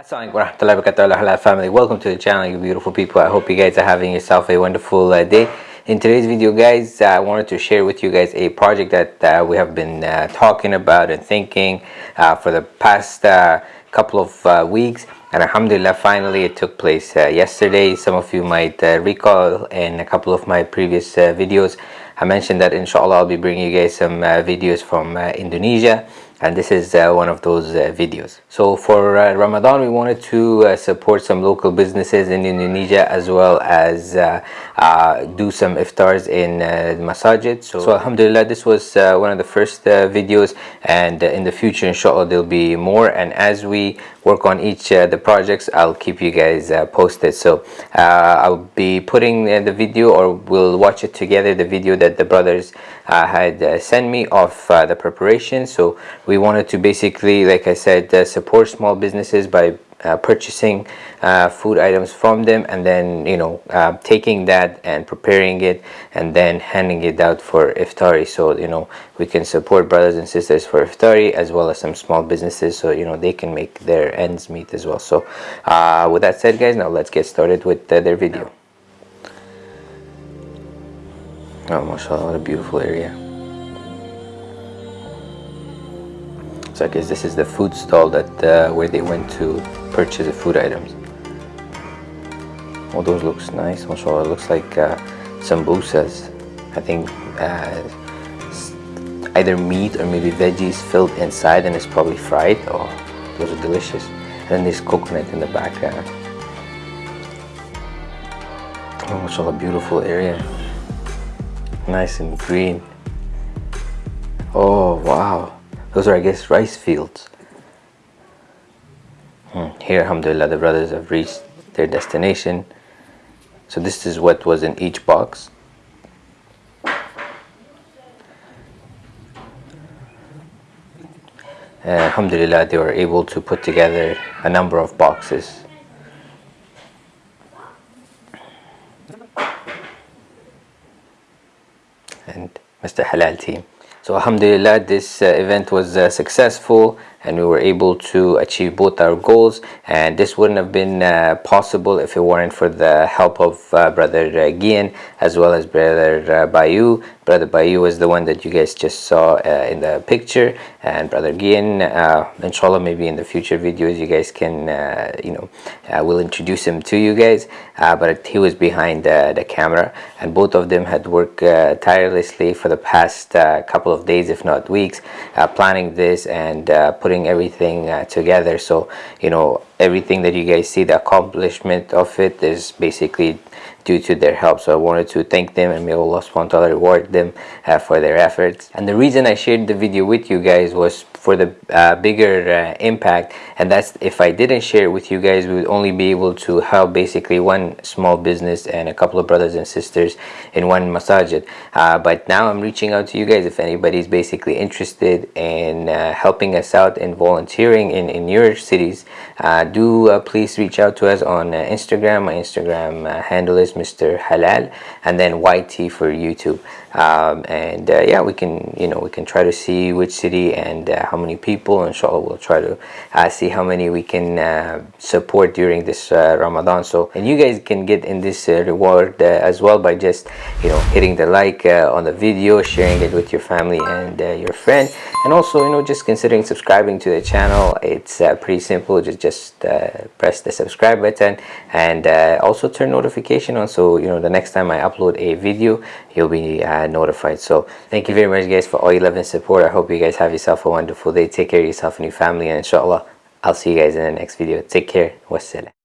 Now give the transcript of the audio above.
Assalamualaikum wabarakatuh family. Welcome to the channel you beautiful people. I hope you guys are having yourself a wonderful uh, day. In today's video guys uh, i wanted to share with you guys a project that uh, we have been uh, talking about and thinking uh, for the past uh, couple of weeks. And alhamdulillah finally it took place yesterday. Some of you might recall in a couple of my previous videos i mentioned that inshallah i'll be bringing you guys some videos from indonesia and this is uh, one of those uh, videos. So for uh, Ramadan we wanted to uh, support some local businesses in Indonesia as well as uh, uh, do some iftars in masajid. So, so alhamdulillah this was one of the first videos. And in the future inshallah there'll be more. And as we work on each the projects I'll keep you guys posted. So I'll be putting the video or we'll watch it together the video that the brothers had sent me of the preparation. So we wanted to basically like I said support small businesses by uh, purchasing uh, food items from them and then you know uh, taking that and preparing it and then handing it out for iftari. So you know we can support brothers and sisters for iftari as well as some small businesses so you know they can make their ends meet as well. So uh, with that said guys now let's get started with uh, their video. Oh mashallah what a beautiful area I guess this is the food stall that uh, where they went to purchase the food items. Oh those looks nice mashallah. Looks like uh, sambusas. I think uh, either meat or maybe veggies filled inside and it's probably fried. Oh those are delicious. And then there's coconut in the background oh mashallah beautiful area. Nice and green. Oh wow those are I guess rice fields hmm. here alhamdulillah the brothers have reached their destination so this is what was in each box uh, alhamdulillah they were able to put together a number of boxes and Mr. Halal team so alhamdulillah this uh, event was uh, successful and we were able to achieve both our goals and this wouldn't have been uh, possible if it weren't for the help of uh, brother uh, Gian as well as brother uh, Bayu. Brother Bayu was the one that you guys just saw uh, in the picture. And brother Gian uh, inshallah maybe in the future videos you guys can you know we'll introduce him to you guys. But he was behind the camera and both of them had worked tirelessly for the past couple of days if not weeks planning this and putting putting everything uh, together. So you know everything that you guys see the accomplishment of it is basically due to their help. So i wanted to thank them and may allah subhanahu reward them uh, for their efforts. And the reason i shared the video with you guys was for the uh, bigger uh, impact. And that's if I didn't share it with you guys we would only be able to help basically one small business and a couple of brothers and sisters in one masajid uh, but now I'm reaching out to you guys if anybody's basically interested in uh, helping us out and volunteering in, in your cities. Uh, do uh, please reach out to us on Instagram. My Instagram handle is Mr. Halal and then YT for YouTube. Um, and yeah we can you know we can try to see which city and how many people inshallah we'll try to uh, see how many we can uh, support during this uh, Ramadan. So and you guys can get in this uh, reward uh, as well by just you know hitting the like on the video sharing it with your family and your friend. And also you know just considering subscribing to the channel. It's pretty simple. Just just press the subscribe button and also turn notification on. So you know the next time I upload a video you'll be notified. So thank you very much guys for all your love and support. I hope you guys have yourself a wonderful day take care of yourself and your family and inshallah I'll see you guys in the next video. Take care. Wassalam